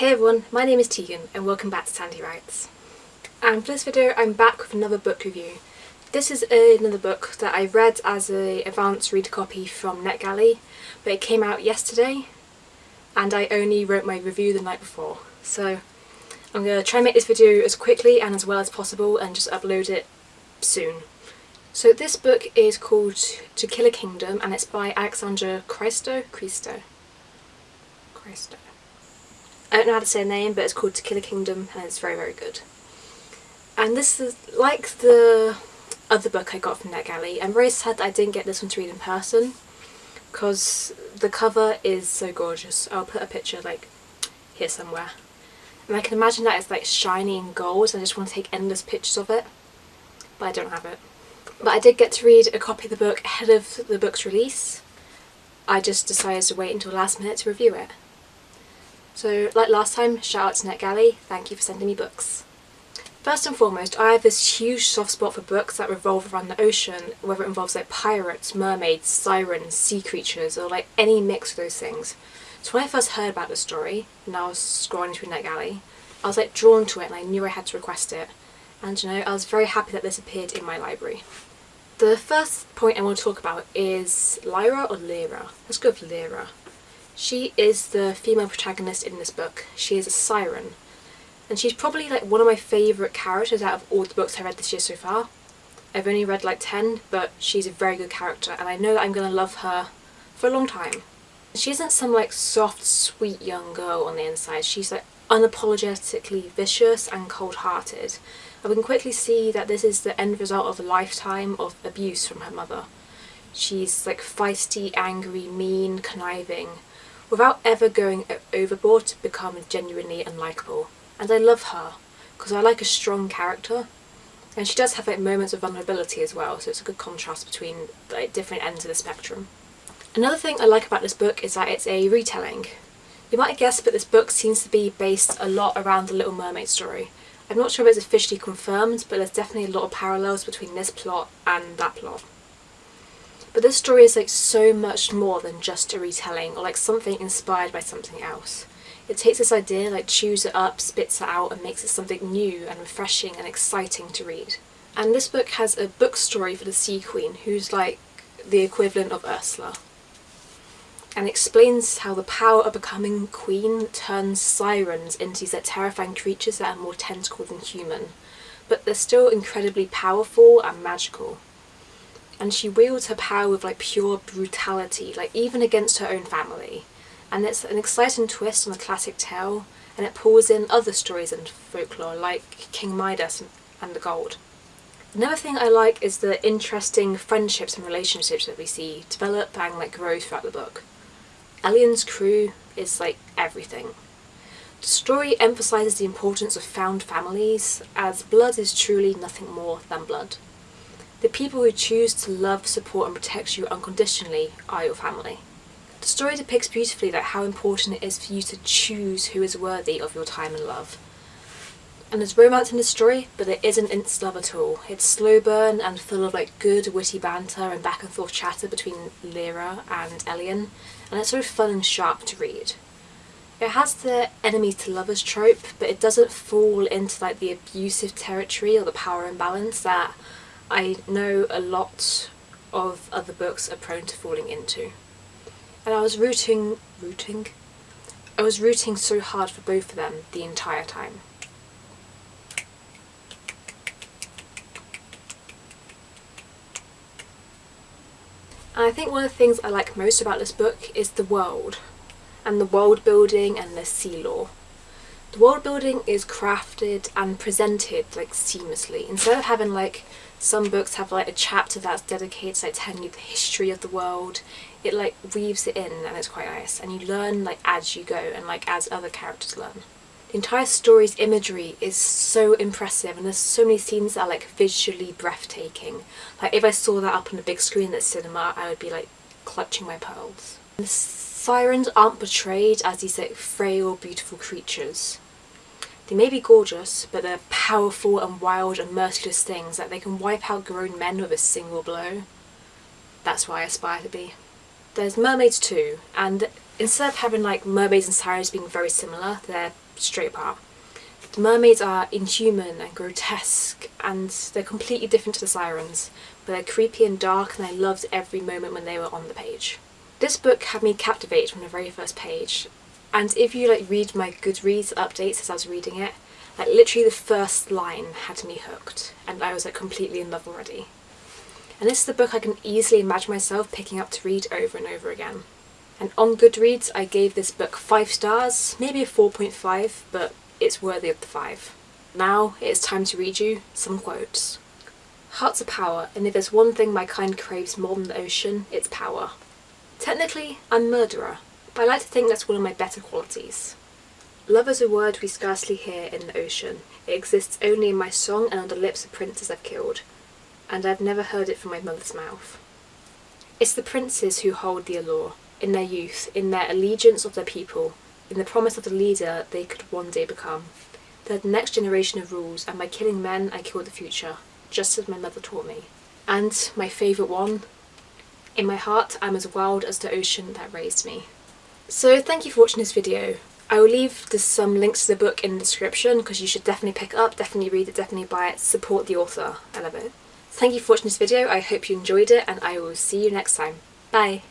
Hey everyone, my name is Tegan and welcome back to Sandy Writes. And for this video I'm back with another book review. This is another book that I read as an advanced read copy from NetGalley, but it came out yesterday and I only wrote my review the night before. So I'm going to try and make this video as quickly and as well as possible and just upload it soon. So this book is called To Kill a Kingdom and it's by Alexandra Christo? Christo? Christo. I don't know how to say a name, but it's called To Kill a Kingdom and it's very, very good. And this is like the other book I got from NetGalley. I'm very sad that I didn't get this one to read in person because the cover is so gorgeous. I'll put a picture like here somewhere. And I can imagine that it's like shiny and gold and I just want to take endless pictures of it. But I don't have it. But I did get to read a copy of the book ahead of the book's release. I just decided to wait until last minute to review it. So like last time, shout out to NetGalley, thank you for sending me books. First and foremost, I have this huge soft spot for books that revolve around the ocean, whether it involves like pirates, mermaids, sirens, sea creatures, or like any mix of those things. So when I first heard about the story, and I was scrolling through NetGalley, I was like drawn to it and I knew I had to request it. And you know, I was very happy that this appeared in my library. The first point I want to talk about is Lira or Lira. Let's go with Lira. She is the female protagonist in this book. She is a siren. And she's probably like one of my favourite characters out of all the books I read this year so far. I've only read like 10, but she's a very good character and I know that I'm going to love her for a long time. She isn't some like soft, sweet young girl on the inside. She's like unapologetically vicious and cold-hearted. And we can quickly see that this is the end result of a lifetime of abuse from her mother. She's like feisty, angry, mean, conniving, without ever going overboard to become genuinely unlikable. And I love her, because I like a strong character. And she does have like moments of vulnerability as well, so it's a good contrast between like different ends of the spectrum. Another thing I like about this book is that it's a retelling. You might have guessed, but this book seems to be based a lot around the Little Mermaid story. I'm not sure if it's officially confirmed, but there's definitely a lot of parallels between this plot and that plot. But this story is like so much more than just a retelling or like something inspired by something else. It takes this idea, like chews it up, spits it out and makes it something new and refreshing and exciting to read. And this book has a book story for the Sea Queen who's like the equivalent of Ursula and explains how the power of becoming queen turns sirens into these terrifying creatures that are more tentacled than human, but they're still incredibly powerful and magical and she wields her power with like pure brutality, like even against her own family. And it's an exciting twist on the classic tale, and it pulls in other stories and folklore like King Midas and the Gold. Another thing I like is the interesting friendships and relationships that we see develop and like grow throughout the book. Elian's crew is like everything. The story emphasises the importance of found families, as blood is truly nothing more than blood. The people who choose to love, support and protect you unconditionally are your family. The story depicts beautifully that how important it is for you to choose who is worthy of your time and love. And there's romance in the story, but it isn't instant love at all. It's slow burn and full of like good witty banter and back and forth chatter between Lira and Elian, and it's sort of fun and sharp to read. It has the enemies to lovers trope, but it doesn't fall into like the abusive territory or the power imbalance that I know a lot of other books are prone to falling into. And I was rooting, rooting? I was rooting so hard for both of them the entire time. And I think one of the things I like most about this book is the world, and the world building and the sea lore. The world building is crafted and presented like seamlessly. Instead of having like some books have like a chapter that's dedicated to like telling you the history of the world, it like weaves it in and it's quite nice. And you learn like as you go and like as other characters learn. The entire story's imagery is so impressive and there's so many scenes that are like visually breathtaking. Like if I saw that up on a big screen at cinema I would be like clutching my pearls. The sirens aren't portrayed as these like frail beautiful creatures. They may be gorgeous, but they're powerful and wild and merciless things that they can wipe out grown men with a single blow. That's why I aspire to be. There's mermaids too, and instead of having like mermaids and sirens being very similar, they're straight apart. The mermaids are inhuman and grotesque and they're completely different to the sirens, but they're creepy and dark and I loved every moment when they were on the page. This book had me captivated from the very first page and if you like read my Goodreads updates as I was reading it, like literally the first line had me hooked and I was like completely in love already. And this is the book I can easily imagine myself picking up to read over and over again. And on Goodreads I gave this book 5 stars, maybe a 4.5, but it's worthy of the 5. Now it is time to read you some quotes. Hearts are power, and if there's one thing my kind craves more than the ocean, it's power. Technically, I'm murderer, I like to think that's one of my better qualities. Love is a word we scarcely hear in the ocean. It exists only in my song and on the lips of princes I've killed, and I've never heard it from my mother's mouth. It's the princes who hold the allure, in their youth, in their allegiance of their people, in the promise of the leader they could one day become. They're the next generation of rules, and by killing men I kill the future, just as my mother taught me. And my favourite one, in my heart I'm as wild as the ocean that raised me. So thank you for watching this video. I will leave some um, links to the book in the description because you should definitely pick it up, definitely read it, definitely buy it, support the author. I love it. Thank you for watching this video, I hope you enjoyed it and I will see you next time. Bye!